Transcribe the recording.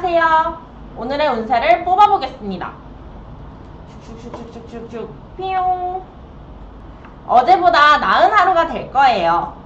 안녕하세요. 오늘의 운세를 뽑아보겠습니다. 쭉쭉쭉쭉쭉쭉 피용. 어제보다 나은 하루가 될 거예요.